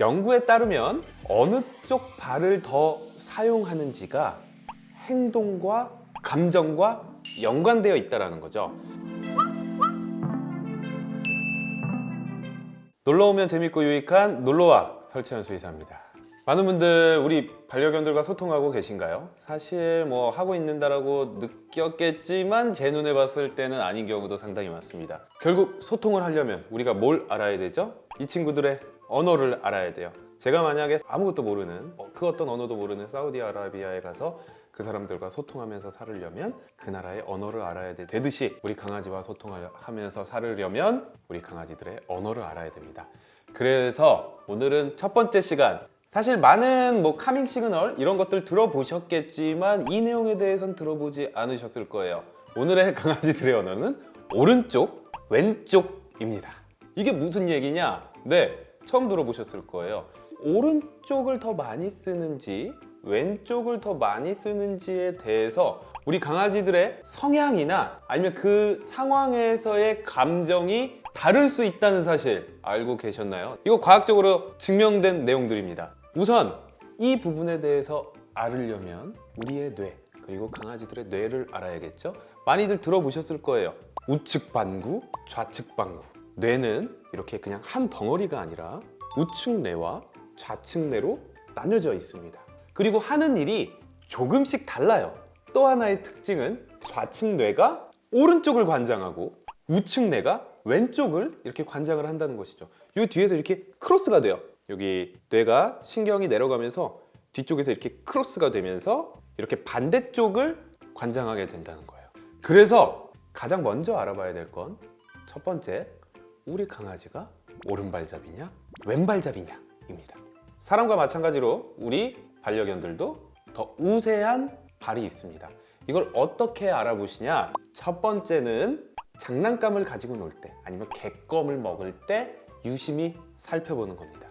연구에 따르면 어느 쪽 발을 더 사용하는지가 행동과 감정과 연관되어 있다는 거죠. 놀러 오면 재밌고 유익한 놀러와 설치현 수의사입니다. 많은 분들 우리 반려견들과 소통하고 계신가요? 사실 뭐 하고 있는다라고 느꼈겠지만 제 눈에 봤을 때는 아닌 경우도 상당히 많습니다. 결국 소통을 하려면 우리가 뭘 알아야 되죠? 이 친구들의 언어를 알아야 돼요. 제가 만약에 아무것도 모르는 어, 그 어떤 언어도 모르는 사우디아라비아에 가서 그 사람들과 소통하면서 살으려면 그 나라의 언어를 알아야 되- 되듯이 우리 강아지와 소통하면서 살으려면 우리 강아지들의 언어를 알아야 됩니다. 그래서 오늘은 첫 번째 시간 사실 많은 뭐 calming signal 이런 것들 들어보셨겠지만 이 내용에 대해선 들어보지 않으셨을 거예요. 오늘의 강아지들의 언어는 오른쪽, 왼쪽입니다. 이게 무슨 얘기냐? 네, 처음 들어보셨을 거예요. 오른쪽을 더 많이 쓰는지 왼쪽을 더 많이 쓰는지에 대해서 우리 강아지들의 성향이나 아니면 그 상황에서의 감정이 다를 수 있다는 사실 알고 계셨나요? 이거 과학적으로 증명된 내용들입니다. 우선 이 부분에 대해서 알으려면 우리의 뇌 그리고 강아지들의 뇌를 알아야겠죠? 많이들 들어보셨을 거예요. 우측 반구, 좌측 반구. 뇌는 이렇게 그냥 한 덩어리가 아니라 우측 뇌와 좌측 뇌로 나뉘어져 있습니다. 그리고 하는 일이 조금씩 달라요. 또 하나의 특징은 좌측 뇌가 오른쪽을 관장하고 우측 뇌가 왼쪽을 이렇게 관장을 한다는 것이죠. 이 뒤에서 이렇게 크로스가 돼요. 여기 뇌가 신경이 내려가면서 뒤쪽에서 이렇게 크로스가 되면서 이렇게 반대쪽을 관장하게 된다는 거예요. 그래서 가장 먼저 알아봐야 될 건 첫 번째, 우리 강아지가 오른발잡이냐 왼발잡이냐 입니다. 사람과 마찬가지로 우리 반려견들도 더 우세한 발이 있습니다. 이걸 어떻게 알아보시냐? 첫 번째는 장난감을 가지고 놀 때 아니면 개껌을 먹을 때 유심히 살펴보는 겁니다.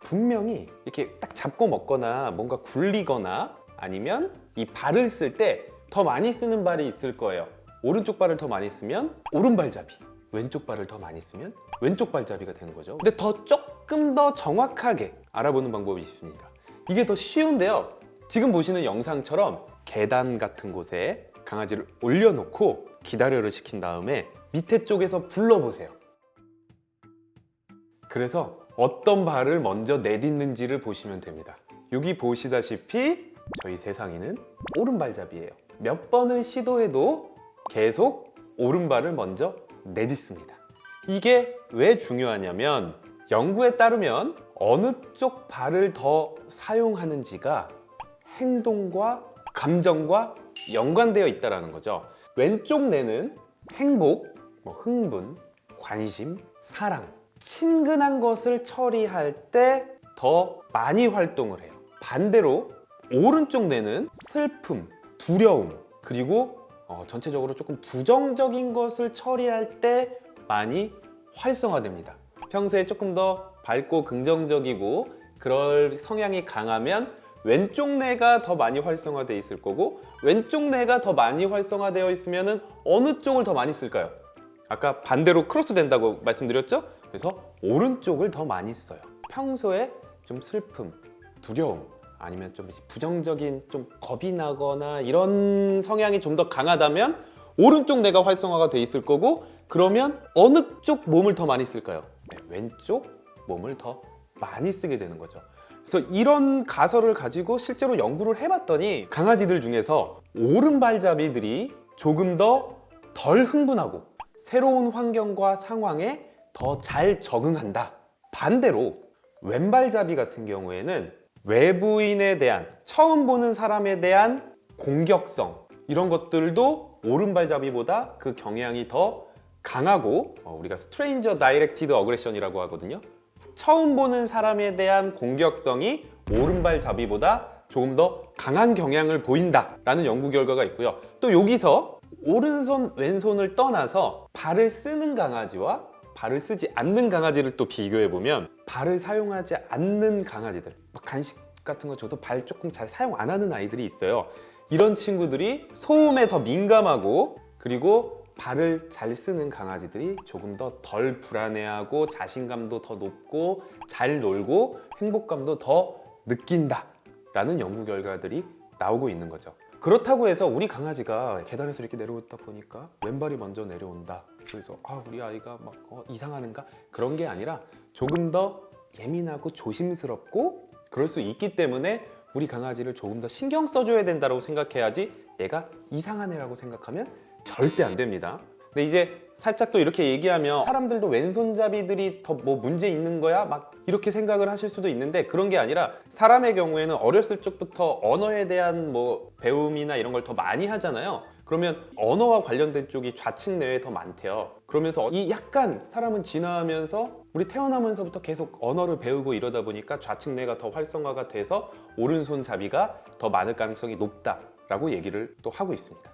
분명히 이렇게 딱 잡고 먹거나 뭔가 굴리거나 아니면 이 발을 쓸 때 더 많이 쓰는 발이 있을 거예요. 오른쪽 발을 더 많이 쓰면 오른발잡이, 왼쪽 발을 더 많이 쓰면 왼쪽 발잡이가 되는 거죠. 근데 더 조금 더 정확하게 알아보는 방법이 있습니다. 이게 더 쉬운데요. 지금 보시는 영상처럼 계단 같은 곳에 강아지를 올려놓고 기다려를 시킨 다음에 밑에 쪽에서 불러보세요. 그래서 어떤 발을 먼저 내딛는지를 보시면 됩니다. 여기 보시다시피 저희 세상이는 오른발잡이에요. 몇 번을 시도해도 계속 오른발을 먼저 내딛습니다. 이게 왜 중요하냐면 연구에 따르면 어느 쪽 발을 더 사용하는지가 행동과 감정과 연관되어 있다는 거죠. 왼쪽 뇌는 행복, 뭐 흥분, 관심, 사랑, 친근한 것을 처리할 때 더 많이 활동을 해요. 반대로 오른쪽 뇌는 슬픔, 두려움, 그리고 어, 전체적으로 조금 부정적인 것을 처리할 때 많이 활성화됩니다. 평소에 조금 더 밝고 긍정적이고 그럴 성향이 강하면 왼쪽 뇌가 더 많이 활성화되어 있을 거고 왼쪽 뇌가 더 많이 활성화되어 있으면 어느 쪽을 더 많이 쓸까요? 아까 반대로 크로스 된다고 말씀드렸죠? 그래서 오른쪽을 더 많이 써요. 평소에 좀 슬픔, 두려움 아니면 좀 부정적인 좀 겁이 나거나 이런 성향이 좀 더 강하다면 오른쪽 뇌가 활성화가 돼 있을 거고 그러면 어느 쪽 몸을 더 많이 쓸까요? 네, 왼쪽 몸을 더 많이 쓰게 되는 거죠. 그래서 이런 가설을 가지고 실제로 연구를 해봤더니 강아지들 중에서 오른발잡이들이 조금 더 덜 흥분하고 새로운 환경과 상황에 더 잘 적응한다. 반대로 왼발잡이 같은 경우에는 외부인에 대한 처음 보는 사람에 대한 공격성 이런 것들도 오른발잡이보다 그 경향이 더 강하고 어, 우리가 stranger directed aggression이라고 하거든요. 처음 보는 사람에 대한 공격성이 오른발잡이보다 조금 더 강한 경향을 보인다 라는 연구 결과가 있고요. 또 여기서 오른손 왼손을 떠나서 발을 쓰는 강아지와 발을 쓰지 않는 강아지를 또 비교해 보면 발을 사용하지 않는 강아지들 막 간식 같은 거 줘도 발 조금 잘 사용 안 하는 아이들이 있어요. 이런 친구들이 소음에 더 민감하고 그리고 발을 잘 쓰는 강아지들이 조금 더 덜 불안해하고 자신감도 더 높고 잘 놀고 행복감도 더 느낀다 라는 연구 결과들이 나오고 있는 거죠 그렇다고 해서 우리 강아지가 계단에서 이렇게 내려오다 보니까 왼발이 먼저 내려온다. 그래서 아 우리 아이가 막 어, 이상하는가? 그런 게 아니라 조금 더 예민하고 조심스럽고 그럴 수 있기 때문에 우리 강아지를 조금 더 신경 써줘야 된다고 생각해야지 얘가 이상한 애라고 생각하면 절대 안 됩니다. 근데 이제 살짝 또 이렇게 얘기하면 사람들도 왼손잡이들이 더 뭐 문제 있는 거야? 막 이렇게 생각을 하실 수도 있는데 그런 게 아니라 사람의 경우에는 어렸을 적부터 언어에 대한 뭐 배움이나 이런 걸 더 많이 하잖아요. 그러면 언어와 관련된 쪽이 좌측 뇌에 더 많대요. 그러면서 이 약간 사람은 진화하면서 우리 태어나면서부터 계속 언어를 배우고 이러다 보니까 좌측 뇌가 더 활성화가 돼서 오른손 잡이가 더 많을 가능성이 높다 라고 얘기를 또 하고 있습니다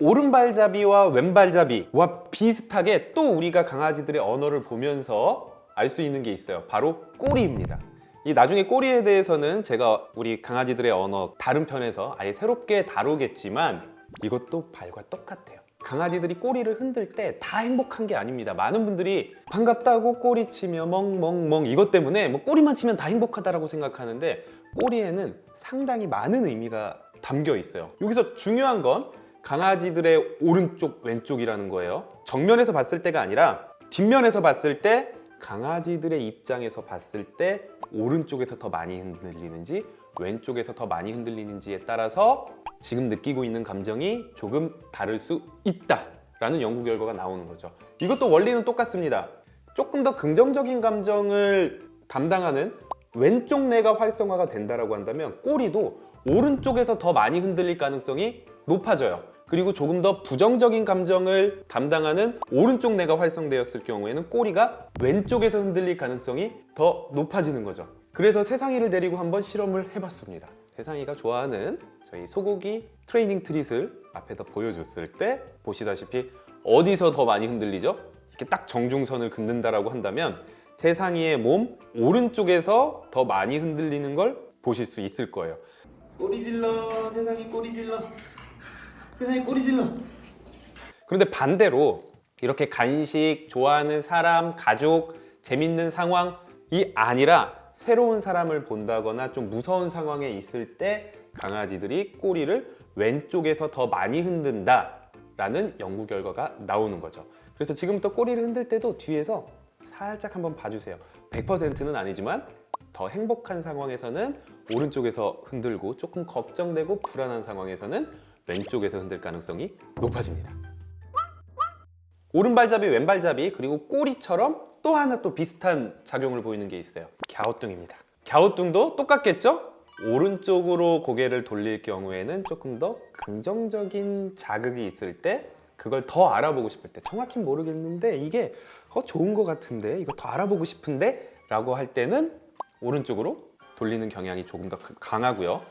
오른발잡이와 왼발잡이와 비슷하게 또 우리가 강아지들의 언어를 보면서 알 수 있는 게 있어요. 바로 꼬리입니다. 이 나중에 꼬리에 대해서는 제가 우리 강아지들의 언어 다른 편에서 아예 새롭게 다루겠지만 이것도 발과 똑같아요. 강아지들이 꼬리를 흔들 때 다 행복한 게 아닙니다. 많은 분들이 반갑다고 꼬리 치며 멍멍멍 이것 때문에 뭐 꼬리만 치면 다 행복하다라고 생각하는데 꼬리에는 상당히 많은 의미가 담겨 있어요. 여기서 중요한 건 강아지들의 오른쪽 왼쪽이라는 거예요. 정면에서 봤을 때가 아니라 뒷면에서 봤을 때 강아지들의 입장에서 봤을 때 오른쪽에서 더 많이 흔들리는지 왼쪽에서 더 많이 흔들리는지에 따라서 지금 느끼고 있는 감정이 조금 다를 수 있다 라는 연구 결과가 나오는 거죠. 이것도 원리는 똑같습니다. 조금 더 긍정적인 감정을 담당하는 왼쪽 뇌가 활성화가 된다고 한다면 꼬리도 오른쪽에서 더 많이 흔들릴 가능성이 높아져요 그리고 조금 더 부정적인 감정을 담당하는 오른쪽 뇌가 활성되었을 경우에는 꼬리가 왼쪽에서 흔들릴 가능성이 더 높아지는 거죠. 그래서 세상이를 데리고 한번 실험을 해봤습니다. 세상이가 좋아하는 저희 소고기 트레이닝 트릿을 앞에다 보여줬을 때 보시다시피 어디서 더 많이 흔들리죠? 이렇게 딱 정중선을 긋는다라고 한다면 세상이의 몸 오른쪽에서 더 많이 흔들리는 걸 보실 수 있을 거예요. 꼬리 질러 세상이 꼬리 질러 세상에 꼬리 질러. 그런데 반대로 이렇게 간식 좋아하는 사람 가족 재밌는 상황이 아니라 새로운 사람을 본다거나 좀 무서운 상황에 있을 때 강아지들이 꼬리를 왼쪽에서 더 많이 흔든다 라는 연구 결과가 나오는 거죠. 그래서 지금부터 꼬리를 흔들 때도 뒤에서 살짝 한번 봐주세요. 100%는 아니지만 더 행복한 상황에서는 오른쪽에서 흔들고 조금 걱정되고 불안한 상황에서는 왼쪽에서 흔들 가능성이 높아집니다. 오른발잡이, 왼발잡이 그리고 꼬리처럼 또 하나 또 비슷한 작용을 보이는 게 있어요. 갸우뚱입니다. 갸우뚱도 똑같겠죠? 오른쪽으로 고개를 돌릴 경우에는 조금 더 긍정적인 자극이 있을 때 그걸 더 알아보고 싶을 때 정확히 모르겠는데 이게 어, 좋은 것 같은데 이거 더 알아보고 싶은데 라고 할 때는 오른쪽으로 돌리는 경향이 조금 더 강하고요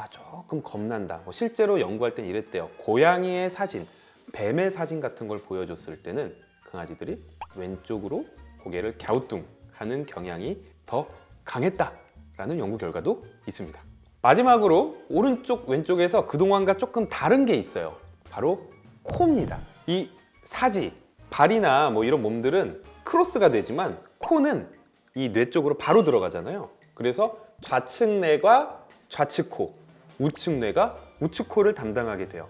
아 조금 겁난다. 뭐 실제로 연구할 땐 이랬대요. 고양이의 사진 뱀의 사진 같은 걸 보여줬을 때는 강아지들이 왼쪽으로 고개를 갸우뚱 하는 경향이 더 강했다라는 연구 결과도 있습니다. 마지막으로 오른쪽 왼쪽에서 그동안과 조금 다른 게 있어요. 바로 코입니다. 이 사지, 발이나 뭐 이런 몸들은 크로스가 되지만 코는 이 뇌 쪽으로 바로 들어가잖아요. 그래서 좌측 뇌가 좌측 코 우측 뇌가 우측 코를 담당하게 돼요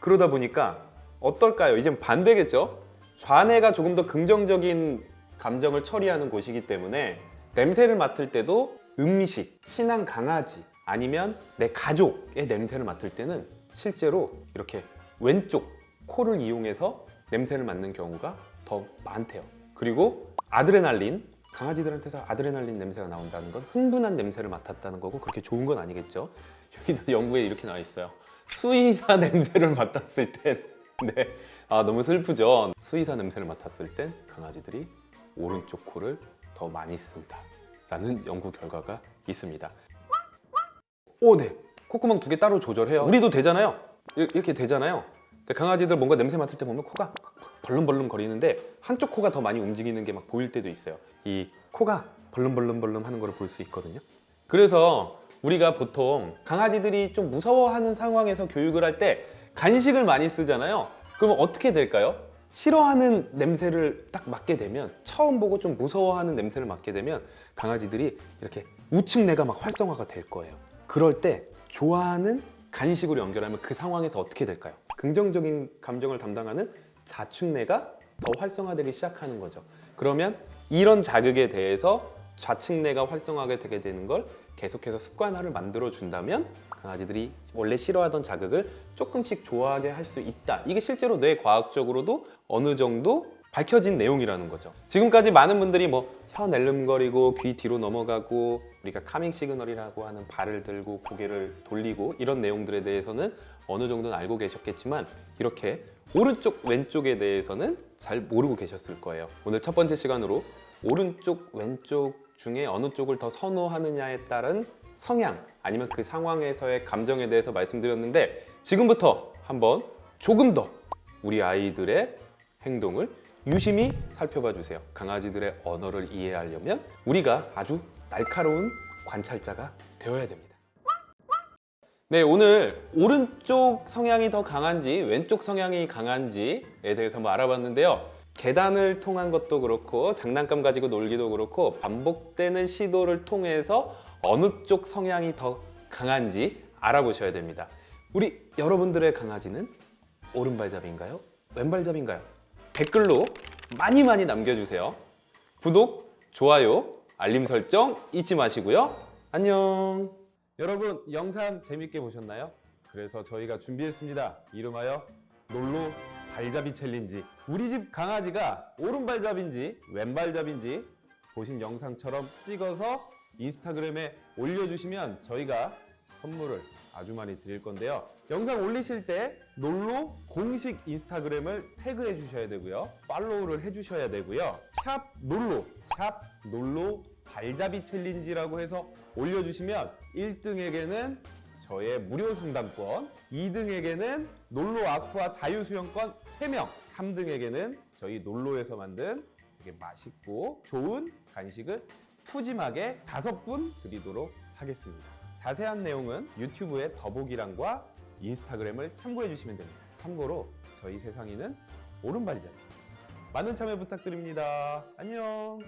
그러다 보니까 어떨까요? 이젠 반대겠죠? 좌뇌가 조금 더 긍정적인 감정을 처리하는 곳이기 때문에 냄새를 맡을 때도 음식, 친한 강아지 아니면 내 가족의 냄새를 맡을 때는 실제로 이렇게 왼쪽 코를 이용해서 냄새를 맡는 경우가 더 많대요 그리고 아드레날린 강아지들한테서 아드레날린 냄새가 나온다는 건 흥분한 냄새를 맡았다는 거고 그렇게 좋은 건 아니겠죠 여기도 연구에 이렇게 나와 있어요. 수의사 냄새를 맡았을 땐 네. 아 너무 슬프죠. 수의사 냄새를 맡았을 땐 강아지들이 오른쪽 코를 더 많이 쓴다 라는 연구 결과가 있습니다. 오네. 콧구멍 두 개 따로 조절해요. 우리도 되잖아요. 이- 이렇게 되잖아요. 강아지들 뭔가 냄새 맡을 때 보면 코가 벌름벌름 거리는데 한쪽 코가 더 많이 움직이는 게 막 보일 때도 있어요. 이 코가 벌름벌름벌름 하는 걸 볼 수 있거든요. 그래서 우리가 보통 강아지들이 좀 무서워하는 상황에서 교육을 할 때 간식을 많이 쓰잖아요 그럼 어떻게 될까요? 싫어하는 냄새를 딱 맡게 되면 처음 보고 좀 무서워하는 냄새를 맡게 되면 강아지들이 이렇게 우측 뇌가 막 활성화가 될 거예요. 그럴 때 좋아하는 간식으로 연결하면 그 상황에서 어떻게 될까요? 긍정적인 감정을 담당하는 좌측 뇌가 더 활성화되기 시작하는 거죠. 그러면 이런 자극에 대해서 좌측 뇌가 활성화하게 되게 되는 걸 계속해서 습관화를 만들어 준다면 강아지들이 원래 싫어하던 자극을 조금씩 좋아하게 할 수 있다. 이게 실제로 뇌 과학적으로도 어느 정도 밝혀진 내용이라는 거죠. 지금까지 많은 분들이 뭐 혀 낼름거리고 귀 뒤로 넘어가고 우리가 카밍 시그널이라고 하는 발을 들고 고개를 돌리고 이런 내용들에 대해서는 어느 정도는 알고 계셨겠지만 이렇게 오른쪽 왼쪽에 대해서는 잘 모르고 계셨을 거예요. 오늘 첫 번째 시간으로 오른쪽 왼쪽 중에 어느 쪽을 더 선호하느냐에 따른 성향 아니면 그 상황에서의 감정에 대해서 말씀드렸는데 지금부터 한번 조금 더 우리 아이들의 행동을 유심히 살펴봐 주세요. 강아지들의 언어를 이해하려면 우리가 아주 날카로운 관찰자가 되어야 됩니다. 네, 오늘 오른쪽 성향이 더 강한지 왼쪽 성향이 강한지에 대해서 한번 알아봤는데요. 계단을 통한 것도 그렇고 장난감 가지고 놀기도 그렇고 반복되는 시도를 통해서 어느 쪽 성향이 더 강한지 알아보셔야 됩니다. 우리 여러분들의 강아지는 오른발잡이인가요? 왼발잡이인가요? 댓글로 많이 많이 남겨주세요. 구독, 좋아요, 알림 설정 잊지 마시고요. 안녕. 여러분 영상 재밌게 보셨나요? 그래서 저희가 준비했습니다. 이름하여 놀로 발잡이 챌린지. 우리 집 강아지가 오른발잡인지 왼발잡인지 보신 영상처럼 찍어서 인스타그램에 올려주시면 저희가 선물을 아주 많이 드릴 건데요. 영상 올리실 때 놀로 공식 인스타그램을 태그해 주셔야 되고요. 팔로우를 해 주셔야 되고요. 샵 놀로, 샵 놀로 발잡이 챌린지라고 해서 올려주시면 1등에게는 저의 무료 상담권, 2등에게는 놀로 아쿠아 자유수영권 3명, 3등에게는 저희 놀로에서 만든 되게 맛있고 좋은 간식을 푸짐하게 다섯 분 드리도록 하겠습니다. 자세한 내용은 유튜브의 더보기란과 인스타그램을 참고해 주시면 됩니다. 참고로 저희 세상이는 오른발잡이. 많은 참여 부탁드립니다. 안녕.